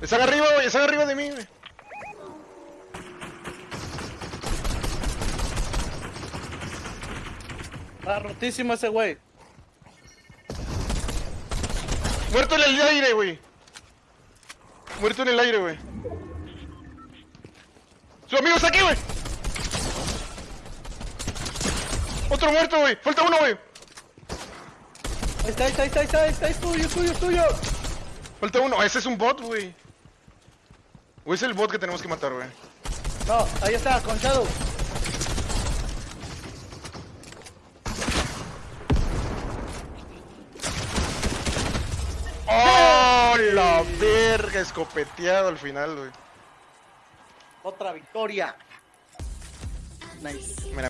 Están arriba, güey. Están arriba de mí, güey. Está rotísimo ese güey. Muerto en el aire, güey. Muerto en el aire, güey. Su amigo está aquí, güey. Otro muerto, güey. Falta uno, güey. Ahí está, ahí está, ahí está, ahí está, es tuyo, es tuyo, es tuyo. Falta uno. Ese es un bot, güey. O es el bot que tenemos que matar, güey. No, ahí está, con Shadow. ¡Oh, la verga! Escopeteado al final, güey. Otra victoria. Nice. Mira,